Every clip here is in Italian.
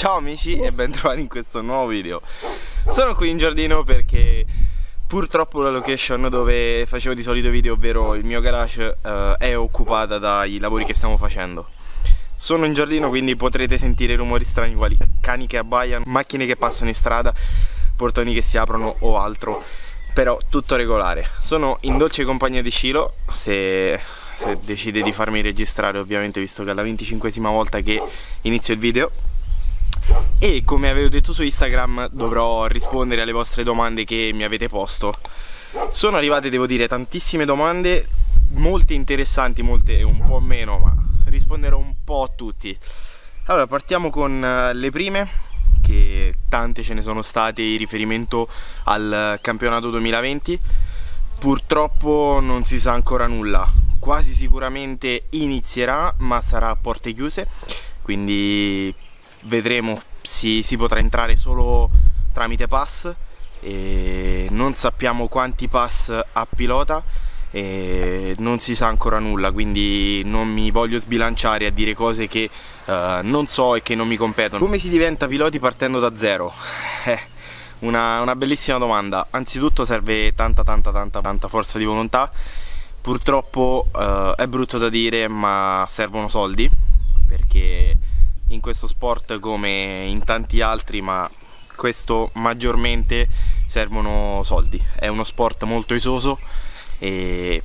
Ciao amici e bentrovati in questo nuovo video. Sono qui in giardino perché purtroppo la location dove facevo di solito video Ovvero il mio garage uh, è occupata dai lavori che stiamo facendo. Sono in giardino quindi potrete sentire rumori strani quali cani che abbaiano Macchine che passano in strada Portoni che si aprono o altro Però tutto regolare. Sono in dolce compagnia di Cilo Se se decide di farmi registrare ovviamente visto che è la 25esima volta che inizio il video e come avevo detto su Instagram dovrò rispondere alle vostre domande che mi avete posto. Sono arrivate devo dire tantissime domande molte interessanti, molte un po' meno ma risponderò un po' a tutti. Allora partiamo con eh, le prime che tante ce ne sono state in riferimento al campionato 2020 purtroppo non si sa ancora nulla. Quasi sicuramente inizierà ma sarà a porte chiuse. Quindi vedremo si, si potrà entrare solo tramite pass e non sappiamo quanti pass ha pilota e non si sa ancora nulla quindi non mi voglio sbilanciare a dire cose che uh, non so e che non mi competono. Come si diventa piloti partendo da zero? Eh, una, una bellissima domanda. Anzitutto serve tanta tanta tanta tanta forza di volontà. Purtroppo uh, è brutto da dire ma servono soldi perché in questo sport come in tanti altri ma questo maggiormente servono soldi. È uno sport molto esoso e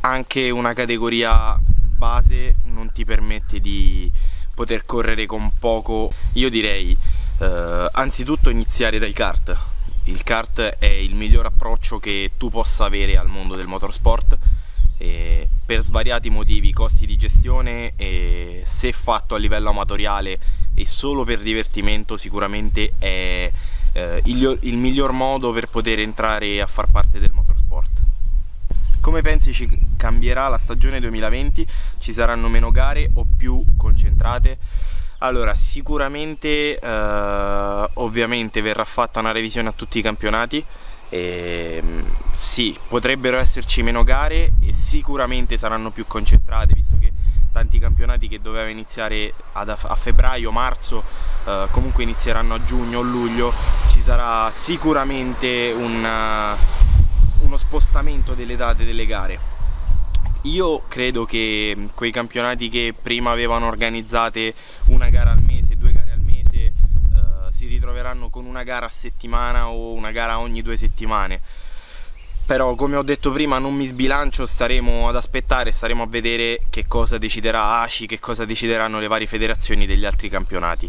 anche una categoria base non ti permette di poter correre con poco io direi eh, anzitutto iniziare dai kart. Il kart è il miglior approccio che tu possa avere al mondo del motorsport eh, per svariati motivi, costi di gestione e se fatto a livello amatoriale e solo per divertimento sicuramente è eh, il, il miglior modo per poter entrare a far parte del motorsport. Come pensi ci cambierà la stagione 2020? Ci saranno meno gare o più concentrate? Allora, sicuramente eh, ovviamente verrà fatta una revisione a tutti i campionati e, ehm, sì, potrebbero esserci meno gare e sicuramente saranno più concentrate visto che tanti campionati che dovevano iniziare a febbraio, marzo eh, comunque inizieranno a giugno o luglio ci sarà sicuramente un, uh, uno spostamento delle date delle gare. Io credo che quei campionati che prima avevano organizzate una gara al ritroveranno con una gara a settimana o una gara ogni due settimane però come ho detto prima non mi sbilancio, staremo ad aspettare, staremo a vedere che cosa deciderà ACI, che cosa decideranno le varie federazioni degli altri campionati.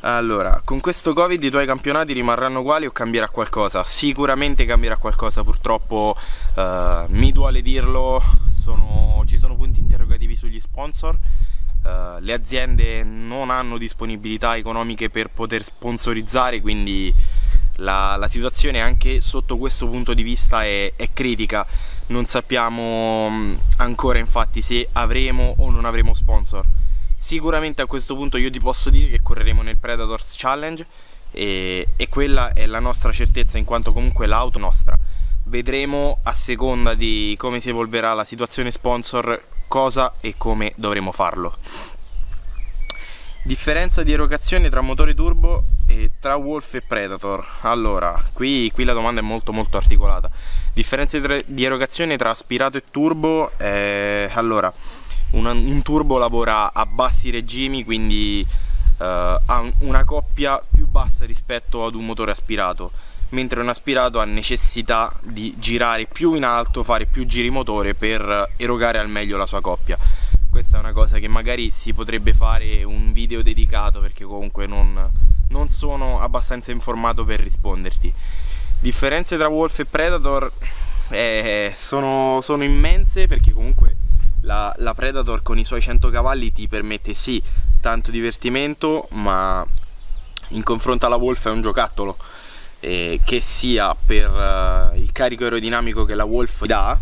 Allora, con questo Covid i tuoi campionati rimarranno uguali o cambierà qualcosa? Sicuramente cambierà qualcosa, purtroppo uh, mi duole dirlo, sono, ci sono punti interrogativi sugli sponsor, Uh, le aziende non hanno disponibilità economiche per poter sponsorizzare quindi la, la situazione anche sotto questo punto di vista è, è critica. Non sappiamo mm, ancora infatti se avremo o non avremo sponsor. Sicuramente a questo punto io ti posso dire che correremo nel Predators Challenge e, e quella è la nostra certezza in quanto comunque l'auto nostra. Vedremo a seconda di come si evolverà la situazione sponsor cosa e come dovremo farlo. Differenza di erogazione tra motore turbo e tra Wolf e Predator. Allora, qui, qui la domanda è molto molto articolata. Differenza di erogazione tra aspirato e turbo. Eh, allora, un, un, turbo lavora a bassi regimi, quindi eh, ha una coppia più bassa rispetto ad un motore aspirato mentre un aspirato ha necessità di girare più in alto, fare più giri motore per erogare al meglio la sua coppia. Questa è una cosa che magari si potrebbe fare un video dedicato perché comunque non, non sono abbastanza informato per risponderti. Differenze tra Wolf e Predator eh, sono, sono, immense perché comunque la, la Predator con i suoi 100 cavalli ti permette sì tanto divertimento ma in confronto alla Wolf è un giocattolo eh, che sia per uh, il carico aerodinamico che la Wolf dà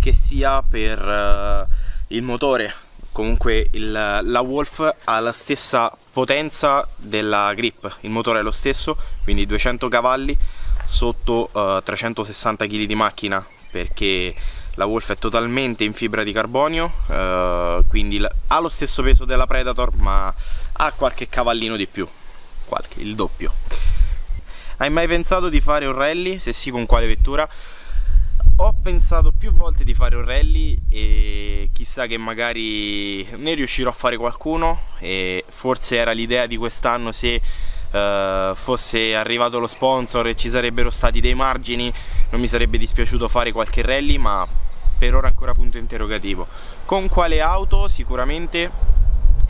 che sia per uh, il motore comunque il, la Wolf ha la stessa potenza della grip il motore è lo stesso quindi 200 cavalli sotto uh, 360 kg di macchina perché la Wolf è totalmente in fibra di carbonio eh, quindi ha lo stesso peso della Predator ma ha qualche cavallino di più qualche, il doppio hai mai pensato di fare un rally? se sì con quale vettura? ho pensato più volte di fare un rally e chissà che magari ne riuscirò a fare qualcuno e forse era l'idea di quest'anno se uh, fosse arrivato lo sponsor e ci sarebbero stati dei margini non mi sarebbe dispiaciuto fare qualche rally ma per ora ancora punto interrogativo con quale auto sicuramente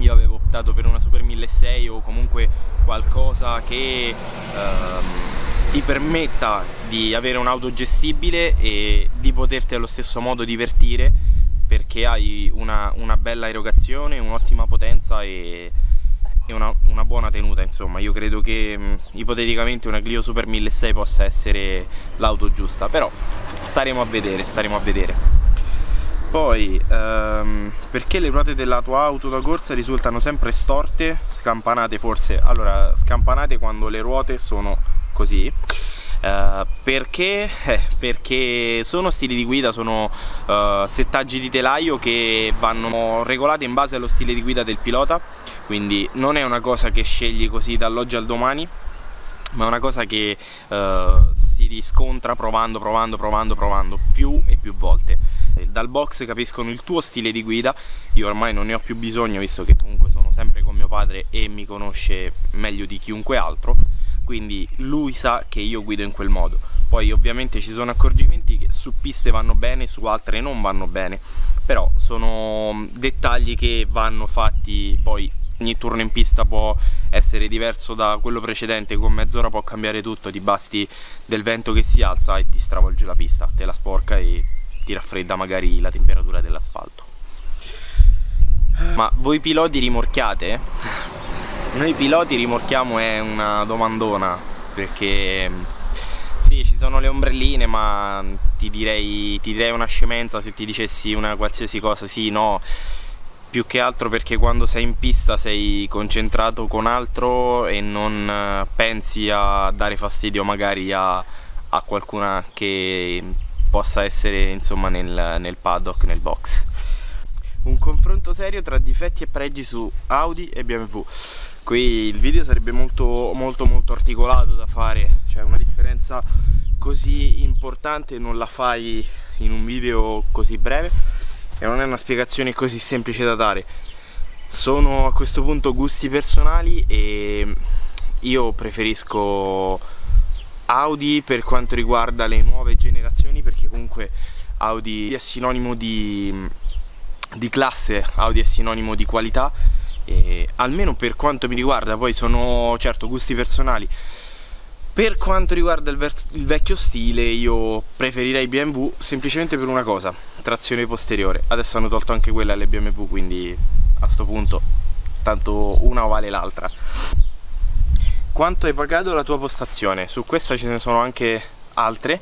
io avevo optato per una Super 1600 o comunque qualcosa che uh, ti permetta di avere un'auto gestibile e di poterti allo stesso modo divertire perché hai una, una bella erogazione, un'ottima potenza e, e una, una, buona tenuta insomma. Io credo che mh, ipoteticamente una Clio Super 1600 possa essere l'auto giusta però staremo a vedere, staremo a vedere poi ehm, perché le ruote della tua auto da corsa risultano sempre storte, scampanate forse? Allora scampanate quando le ruote sono così. Uh, perché? Eh, perché sono stili di guida, sono uh, settaggi di telaio che vanno regolati in base allo stile di guida del pilota. Quindi non è una cosa che scegli così dall'oggi al domani ma è una cosa che uh, si riscontra provando, provando, provando, provando più e più volte. Dal box capiscono il tuo stile di guida. Io ormai non ne ho più bisogno visto che comunque sono sempre con mio padre e mi conosce meglio di chiunque altro. Quindi lui sa che io guido in quel modo. Poi ovviamente ci sono accorgimenti che su piste vanno bene su altre non vanno bene. Però sono dettagli che vanno fatti poi ogni turno in pista può essere diverso da quello precedente con mezz'ora può cambiare tutto ti basti del vento che si alza e ti stravolge la pista te la sporca e ti raffredda magari la temperatura dell'asfalto ma voi piloti rimorchiate? Noi piloti rimorchiamo è una domandona perché sì ci sono le ombrelline ma ti direi, ti direi una scemenza se ti dicessi una qualsiasi cosa, sì, no più che altro perché quando sei in pista sei concentrato con altro e non eh, pensi a dare fastidio magari a, a qualcuna che possa essere insomma nel, nel paddock, nel box. Un confronto serio tra difetti e pregi su Audi e BMW qui il video sarebbe molto molto molto articolato da fare. Cioè una differenza così importante non la fai in un video così breve e non è una spiegazione così semplice da dare. Sono a questo punto gusti personali e io preferisco Audi per quanto riguarda le nuove generazioni perché comunque Audi è sinonimo di, di classe, Audi è sinonimo di qualità. E almeno per quanto mi riguarda poi sono certo gusti personali per quanto riguarda il, il, vecchio stile io preferirei BMW semplicemente per una cosa trazione posteriore. Adesso hanno tolto anche quella alle BMW quindi a sto punto tanto una vale l'altra. Quanto hai pagato la tua postazione? Su questa ce ne sono anche altre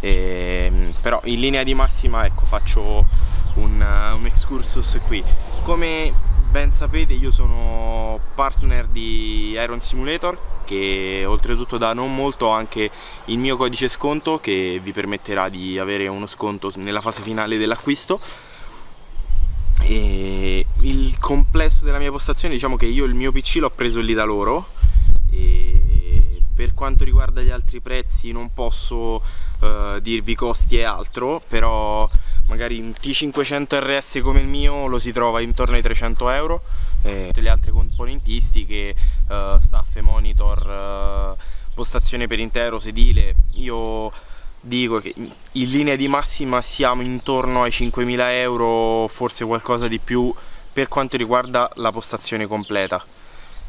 ehm, però in linea di massima ecco faccio un, un excursus qui. Come ben sapete io sono partner di Iron Simulator che oltretutto da non molto ho anche il mio codice sconto che vi permetterà di avere uno sconto nella fase finale dell'acquisto. E il complesso della mia postazione diciamo che io il mio PC l'ho preso lì da loro e per quanto riguarda gli altri prezzi non posso uh, dirvi costi e altro però magari un T500 RS come il mio lo si trova intorno ai 300 euro. E tutte le altre componentistiche, uh, staff, monitor, uh, postazione per intero, sedile, io dico che in linea di massima siamo intorno ai 5.000 euro, forse qualcosa di più per quanto riguarda la postazione completa.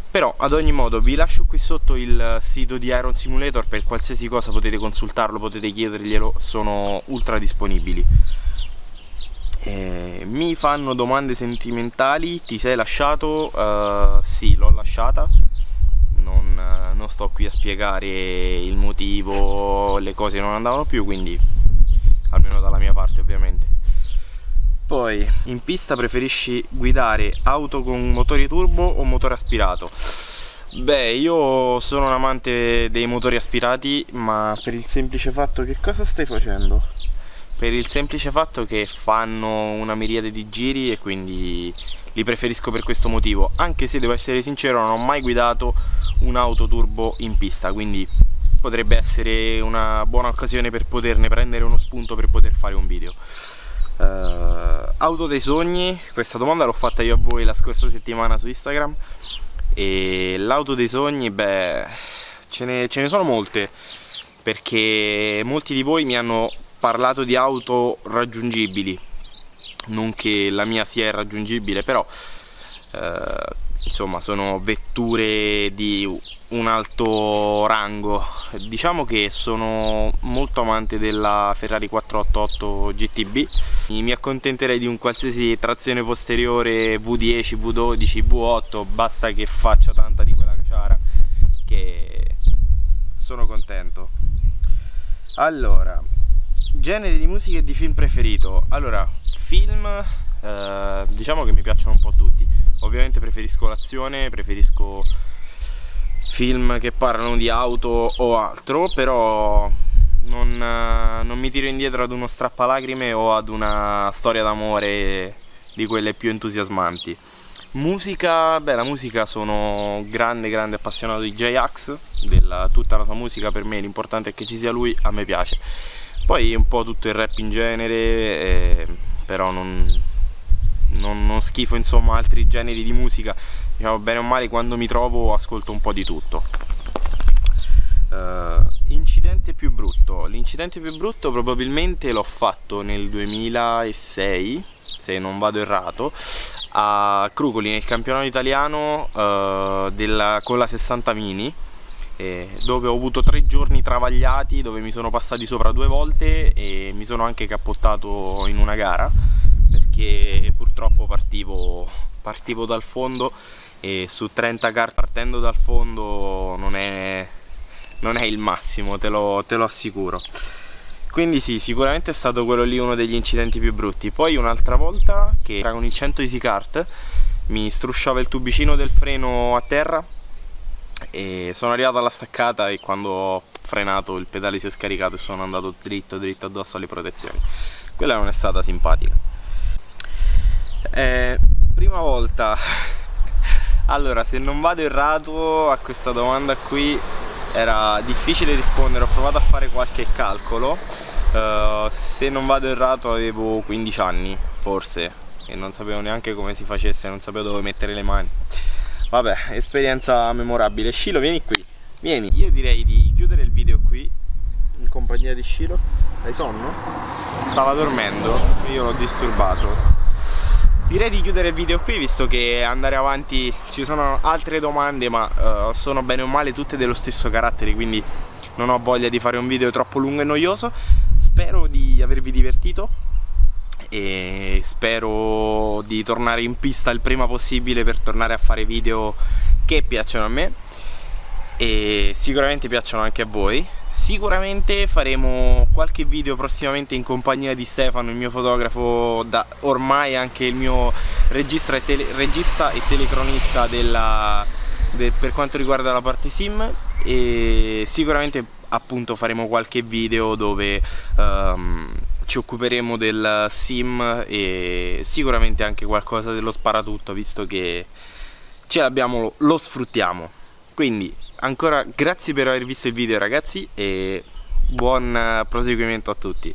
Però ad ogni modo vi lascio qui sotto il sito di Iron Simulator per qualsiasi cosa potete consultarlo, potete chiederglielo, sono ultra disponibili eh, mi fanno domande sentimentali, ti sei lasciato? Uh, sì, l'ho lasciata, non, uh, non, sto qui a spiegare il motivo, le cose non andavano più, quindi almeno dalla mia parte ovviamente. Poi, in pista preferisci guidare auto con motore turbo o motore aspirato? Beh, io sono un amante dei motori aspirati, ma per il semplice fatto che cosa stai facendo? Per il semplice fatto che fanno una miriade di giri e quindi li preferisco per questo motivo. Anche se devo essere sincero non ho mai guidato un'auto turbo in pista quindi potrebbe essere una buona occasione per poterne prendere uno spunto per poter fare un video. Uh, auto dei sogni questa domanda l'ho fatta io a voi la scorsa settimana su Instagram. E l'auto dei sogni beh ce ne, ce ne sono molte perché molti di voi mi hanno parlato di auto raggiungibili non che la mia sia irraggiungibile però eh, insomma sono vetture di un alto rango. Diciamo che sono molto amante della Ferrari 488 GTB mi accontenterei di un qualsiasi trazione posteriore V10, V12, V8 basta che faccia tanta di quella cacciara che sono contento. Allora genere di musica e di film preferito? Allora film eh, diciamo che mi piacciono un po' tutti. Ovviamente preferisco l'azione preferisco film che parlano di auto o altro però non, eh, non mi tiro indietro ad uno strappalacrime o ad una storia d'amore di quelle più entusiasmanti. Musica, beh la musica sono grande grande appassionato di J-Ax, tutta la sua musica per me l'importante è che ci sia lui, a me piace. Poi un po' tutto il rap in genere, eh, però non, non, non, schifo insomma altri generi di musica, diciamo bene o male quando mi trovo ascolto un po' di tutto. Uh, incidente più brutto, l'incidente più brutto probabilmente l'ho fatto nel 2006, se non vado errato, a Crucoli nel campionato italiano uh, della, con la 60 Mini eh, dove ho avuto tre giorni travagliati dove mi sono passati sopra due volte e mi sono anche cappottato in una gara perché purtroppo partivo, partivo dal fondo e su 30 kart partendo dal fondo non è, non è il massimo te lo, te lo assicuro. Quindi sì, sicuramente è stato quello lì uno degli incidenti più brutti. Poi un'altra volta, che era con il 100 Easy Kart Mi strusciava il tubicino del freno a terra E sono arrivato alla staccata e quando ho frenato il pedale si è scaricato e sono andato dritto dritto addosso alle protezioni. Quella non è stata simpatica. Eh, Prima volta. Allora, se non vado errato a questa domanda qui era difficile rispondere, ho provato a fare qualche calcolo. Uh, se non vado errato avevo 15 anni forse e non sapevo neanche come si facesse, non sapevo dove mettere le mani vabbè, esperienza memorabile. Scilo vieni qui, vieni. Io direi di chiudere il video qui. In compagnia di Scilo hai sonno? stava dormendo, io l'ho disturbato. Direi di chiudere il video qui visto che andare avanti ci sono altre domande ma uh, sono bene o male tutte dello stesso carattere quindi non ho voglia di fare un video troppo lungo e noioso. Spero di avervi divertito e spero di tornare in pista il prima possibile per tornare a fare video che piacciono a me. E sicuramente piacciono anche a voi. Sicuramente faremo qualche video prossimamente in compagnia di Stefano, il mio fotografo, da ormai anche il mio regista e, tele, regista e telecronista della, de, per quanto riguarda la parte sim. E sicuramente appunto faremo qualche video dove um, ci occuperemo del sim e sicuramente anche qualcosa dello sparatutto visto che ce l'abbiamo, lo sfruttiamo. Quindi ancora grazie per aver visto il video ragazzi e buon proseguimento a tutti